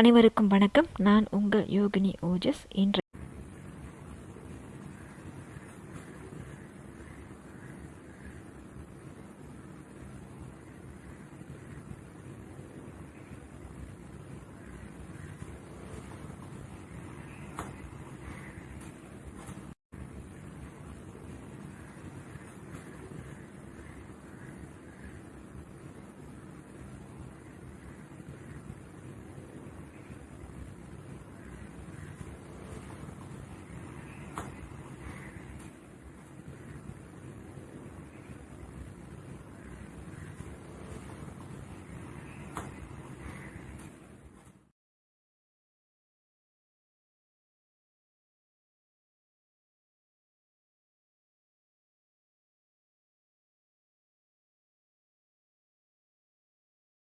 அனைவருக்கும் வணக்கம். நான் உங்கள் யோகினி ஓஜஸ். இன்று